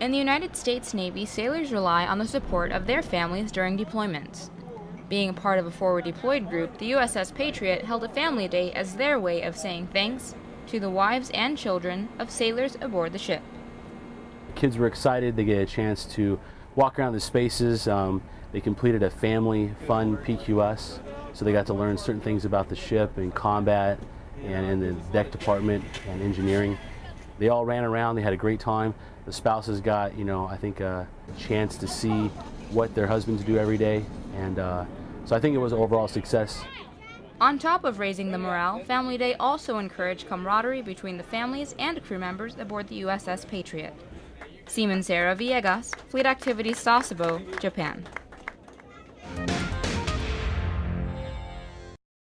In the United States Navy, sailors rely on the support of their families during deployments. Being a part of a forward deployed group, the USS Patriot held a family day as their way of saying thanks to the wives and children of sailors aboard the ship. Kids were excited. They get a chance to walk around the spaces. Um, they completed a family fun PQS, so they got to learn certain things about the ship and combat and in the deck department and engineering. They all ran around. They had a great time. The spouses got, you know, I think a chance to see what their husbands do every day, and uh, so I think it was an overall success. On top of raising the morale, Family Day also encouraged camaraderie between the families and crew members aboard the USS Patriot. Seaman Sarah Villegas, Fleet Activities Sasebo, Japan.